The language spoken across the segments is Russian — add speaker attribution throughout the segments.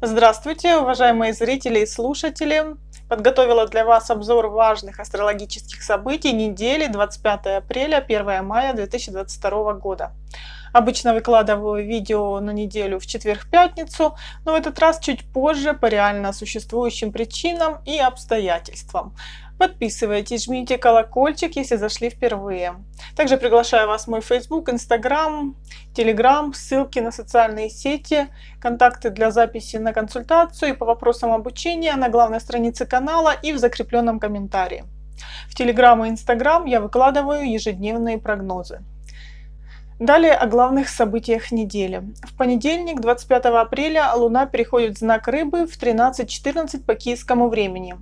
Speaker 1: Здравствуйте, уважаемые зрители и слушатели! Подготовила для вас обзор важных астрологических событий недели 25 апреля 1 мая 2022 года. Обычно выкладываю видео на неделю в четверг-пятницу, но в этот раз чуть позже по реально существующим причинам и обстоятельствам. Подписывайтесь, жмите колокольчик, если зашли впервые. Также приглашаю вас в мой Facebook, Instagram, Telegram, ссылки на социальные сети, контакты для записи на консультацию и по вопросам обучения на главной странице канала и в закрепленном комментарии. В Telegram и Instagram я выкладываю ежедневные прогнозы. Далее о главных событиях недели. В понедельник, 25 апреля, Луна переходит в знак Рыбы в 13.14 по киевскому времени.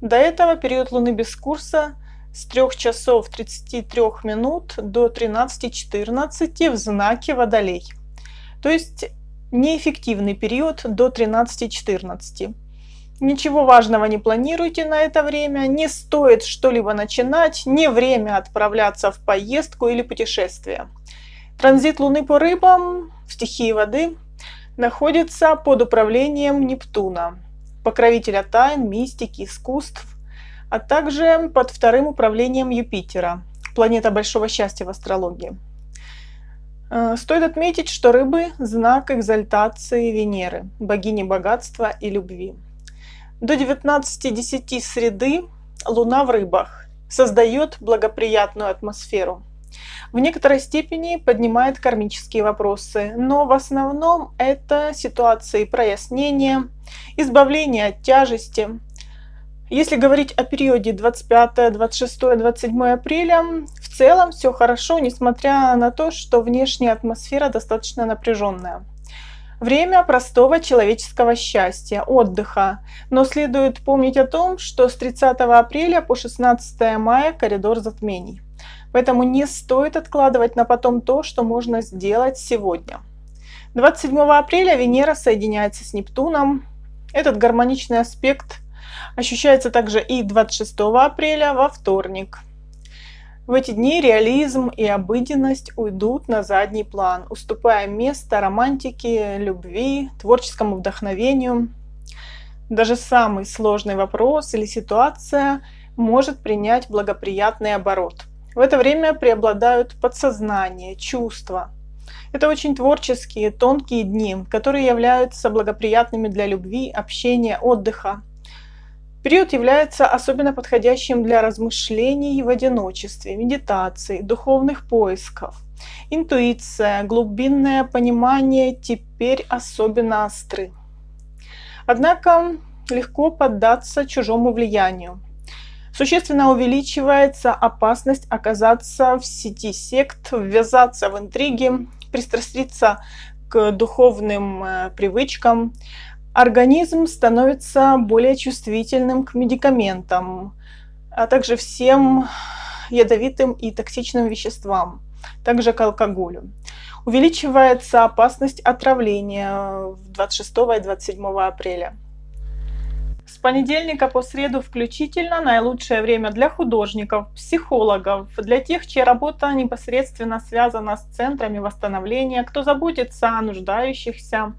Speaker 1: До этого период Луны без курса с 3 часов 33 минут до 13.14 в знаке Водолей. То есть неэффективный период до 13.14. Ничего важного не планируйте на это время, не стоит что-либо начинать, не время отправляться в поездку или путешествие. Транзит Луны по рыбам в стихии воды находится под управлением Нептуна покровителя тайн, мистики, искусств, а также под вторым управлением Юпитера, планета большого счастья в астрологии. Э, стоит отметить, что рыбы – знак экзальтации Венеры, богини богатства и любви. До 19.10 среды Луна в рыбах создает благоприятную атмосферу – в некоторой степени поднимает кармические вопросы, но в основном это ситуации прояснения, избавления от тяжести. Если говорить о периоде 25, 26, 27 апреля, в целом все хорошо, несмотря на то, что внешняя атмосфера достаточно напряженная. Время простого человеческого счастья, отдыха, но следует помнить о том, что с 30 апреля по 16 мая коридор затмений. Поэтому не стоит откладывать на потом то, что можно сделать сегодня. 27 апреля Венера соединяется с Нептуном. Этот гармоничный аспект ощущается также и 26 апреля во вторник. В эти дни реализм и обыденность уйдут на задний план, уступая место романтике, любви, творческому вдохновению. Даже самый сложный вопрос или ситуация может принять благоприятный оборот – в это время преобладают подсознание, чувства. Это очень творческие, тонкие дни, которые являются благоприятными для любви, общения, отдыха. Период является особенно подходящим для размышлений в одиночестве, медитации, духовных поисков. Интуиция, глубинное понимание теперь особенно остры. Однако легко поддаться чужому влиянию. Существенно увеличивается опасность оказаться в сети сект, ввязаться в интриги, пристраститься к духовным э, привычкам. Организм становится более чувствительным к медикаментам, а также всем ядовитым и токсичным веществам, также к алкоголю. Увеличивается опасность отравления 26 и 27 апреля. Понедельника по среду включительно наилучшее время для художников, психологов, для тех, чья работа непосредственно связана с центрами восстановления, кто заботится о нуждающихся,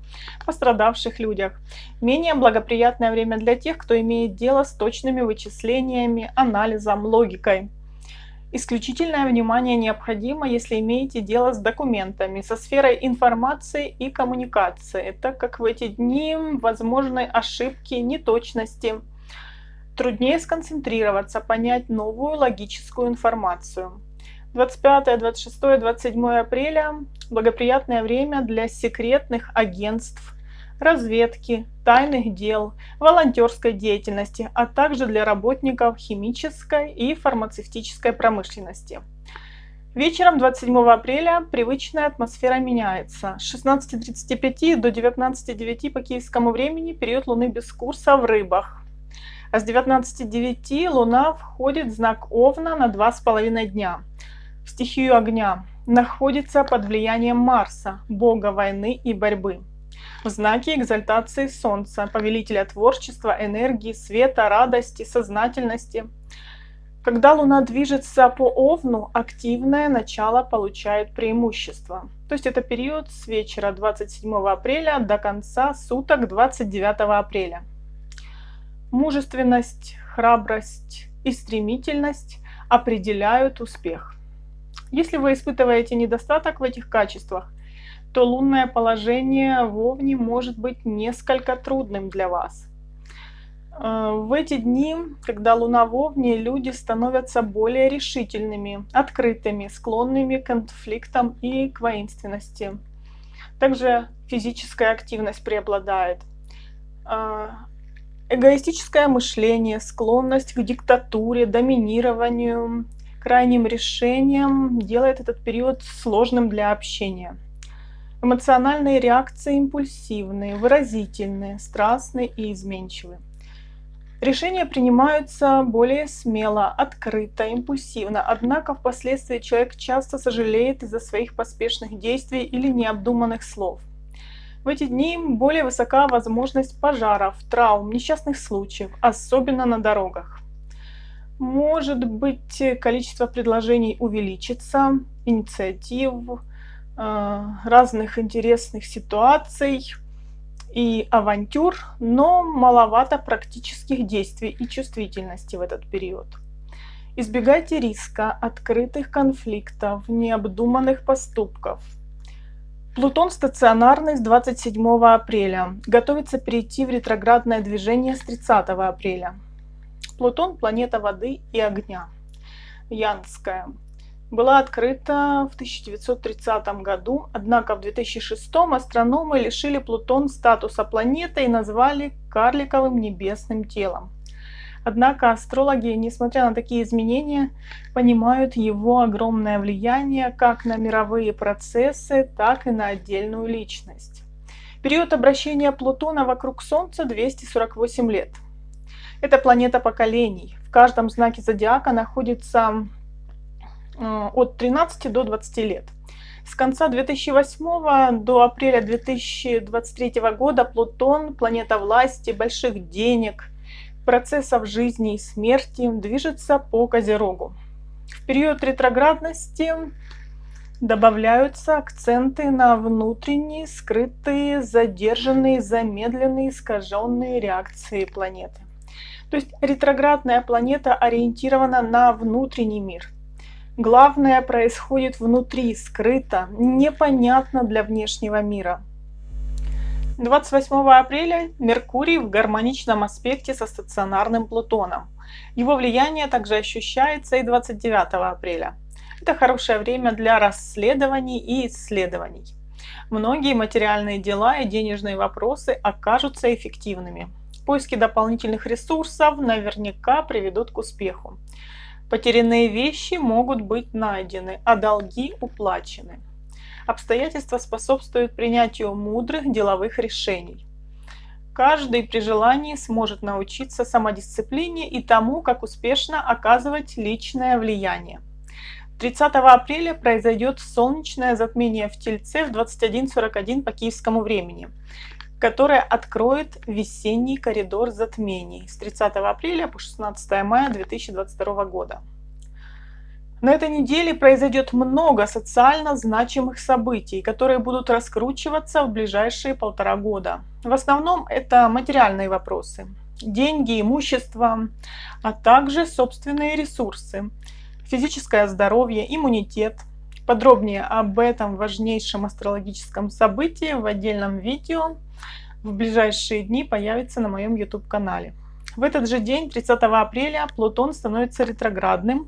Speaker 1: пострадавших людях. Менее благоприятное время для тех, кто имеет дело с точными вычислениями, анализом, логикой. Исключительное внимание необходимо, если имеете дело с документами, со сферой информации и коммуникации, так как в эти дни возможны ошибки, неточности. Труднее сконцентрироваться, понять новую логическую информацию. 25, 26, 27 апреля – благоприятное время для секретных агентств, разведки, тайных дел, волонтерской деятельности, а также для работников химической и фармацевтической промышленности. Вечером 27 апреля привычная атмосфера меняется. С 16.35 до 19.09 по киевскому времени период Луны без курса в рыбах. А с 19.09 Луна входит в знак Овна на 2,5 дня. В стихию огня находится под влиянием Марса, бога войны и борьбы в знаке экзальтации Солнца, повелителя творчества, энергии, света, радости, сознательности. Когда Луна движется по Овну, активное начало получает преимущество. То есть это период с вечера 27 апреля до конца суток 29 апреля. Мужественность, храбрость и стремительность определяют успех. Если вы испытываете недостаток в этих качествах, то лунное положение в Овне может быть несколько трудным для вас – Э, в эти дни, когда Луна в Овне, люди становятся более решительными, открытыми, склонными к конфликтам и к воинственности. Также физическая активность преобладает. Э, эгоистическое мышление, склонность к диктатуре, доминированию, крайним решениям делает этот период сложным для общения. Эмоциональные реакции импульсивные, выразительные, страстные и изменчивые. Решения принимаются более смело, открыто, импульсивно, однако впоследствии человек часто сожалеет из-за своих поспешных действий или необдуманных слов. В эти дни более высока возможность пожаров, травм, несчастных случаев, особенно на дорогах. Может быть, количество предложений увеличится, инициатив, разных интересных ситуаций – и авантюр, но маловато практических действий и чувствительности в этот период. Избегайте риска, открытых конфликтов, необдуманных поступков. Плутон стационарный с 27 апреля. Готовится перейти в ретроградное движение с 30 апреля. Плутон – планета воды и огня. Янская была открыта в 1930 году, однако в 2006 астрономы лишили Плутон статуса планеты и назвали карликовым небесным телом. Однако астрологи, несмотря на такие изменения, понимают его огромное влияние как на мировые процессы, так и на отдельную личность. Период обращения Плутона вокруг Солнца 248 лет. Это планета поколений. В каждом знаке зодиака находится от 13 до 20 лет. С конца 2008 до апреля 2023 года Плутон, планета власти, больших денег, процессов жизни и смерти, движется по Козерогу. В период ретроградности добавляются акценты на внутренние, скрытые, задержанные, замедленные, искаженные реакции планеты. То есть ретроградная планета ориентирована на внутренний мир – Главное происходит внутри, скрыто, непонятно для внешнего мира. 28 апреля Меркурий в гармоничном аспекте со стационарным Плутоном. Его влияние также ощущается и 29 апреля. Это хорошее время для расследований и исследований. Многие материальные дела и денежные вопросы окажутся эффективными. Поиски дополнительных ресурсов наверняка приведут к успеху. Потерянные вещи могут быть найдены, а долги уплачены. Обстоятельства способствуют принятию мудрых деловых решений. Каждый при желании сможет научиться самодисциплине и тому, как успешно оказывать личное влияние. 30 апреля произойдет солнечное затмение в Тельце в 21.41 по киевскому времени которая откроет весенний коридор затмений с 30 апреля по 16 мая 2022 года. На этой неделе произойдет много социально значимых событий, которые будут раскручиваться в ближайшие полтора года. В основном это материальные вопросы. Деньги, имущество, а также собственные ресурсы, физическое здоровье, иммунитет. Подробнее об этом важнейшем астрологическом событии в отдельном видео в ближайшие дни появится на моем YouTube-канале. В этот же день, 30 апреля, Плутон становится ретроградным.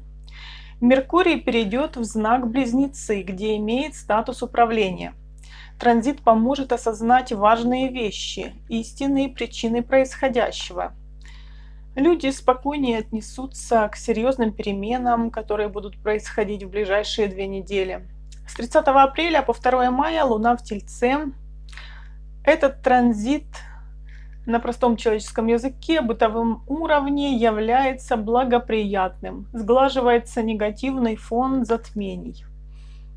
Speaker 1: Меркурий перейдет в знак Близнецы, где имеет статус управления. Транзит поможет осознать важные вещи, истинные причины происходящего. Люди спокойнее отнесутся к серьезным переменам, которые будут происходить в ближайшие две недели. С 30 апреля по 2 мая Луна в Тельце этот транзит на простом человеческом языке, бытовом уровне является благоприятным. Сглаживается негативный фон затмений.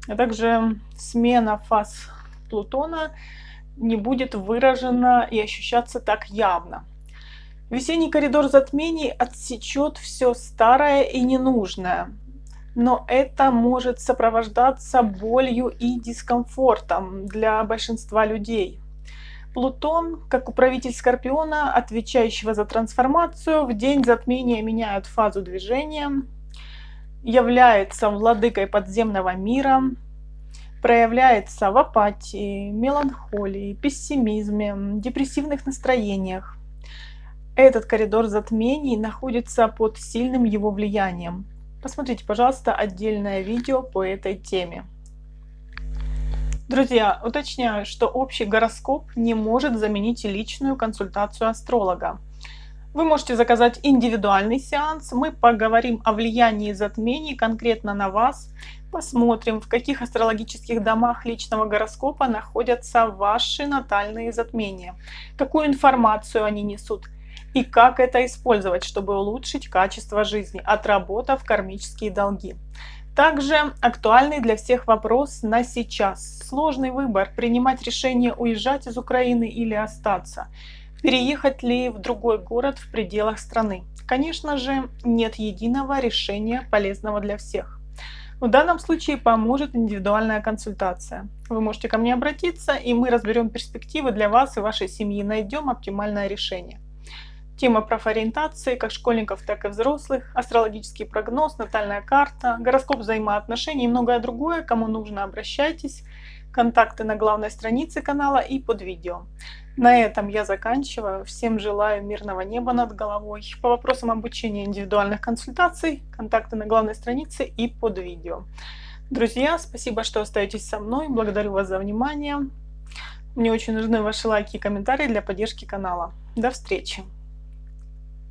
Speaker 1: А также смена фаз Плутона не будет выражена и ощущаться так явно. Весенний коридор затмений отсечет все старое и ненужное, но это может сопровождаться болью и дискомфортом для большинства людей. Плутон, как управитель Скорпиона, отвечающего за трансформацию, в день затмения меняет фазу движения, является владыкой подземного мира, проявляется в апатии, меланхолии, пессимизме, депрессивных настроениях. Этот коридор затмений находится под сильным его влиянием. Посмотрите, пожалуйста, отдельное видео по этой теме. Друзья, уточняю, что общий гороскоп не может заменить личную консультацию астролога. Вы можете заказать индивидуальный сеанс, мы поговорим о влиянии затмений конкретно на вас, посмотрим, в каких астрологических домах личного гороскопа находятся ваши натальные затмения, какую информацию они несут, и как это использовать, чтобы улучшить качество жизни, отработав кармические долги. Также актуальный для всех вопрос на сейчас. Сложный выбор – принимать решение уезжать из Украины или остаться. Переехать ли в другой город в пределах страны. Конечно же, нет единого решения полезного для всех. В данном случае поможет индивидуальная консультация. Вы можете ко мне обратиться, и мы разберем перспективы для вас и вашей семьи, найдем оптимальное решение. Тема профориентации как школьников, так и взрослых, астрологический прогноз, натальная карта, гороскоп взаимоотношений и многое другое. Кому нужно, обращайтесь. Контакты на главной странице канала и под видео. На этом я заканчиваю. Всем желаю мирного неба над головой. По вопросам обучения индивидуальных консультаций, контакты на главной странице и под видео. Друзья, спасибо, что остаетесь со мной. Благодарю вас за внимание. Мне очень нужны ваши лайки и комментарии для поддержки канала. До встречи!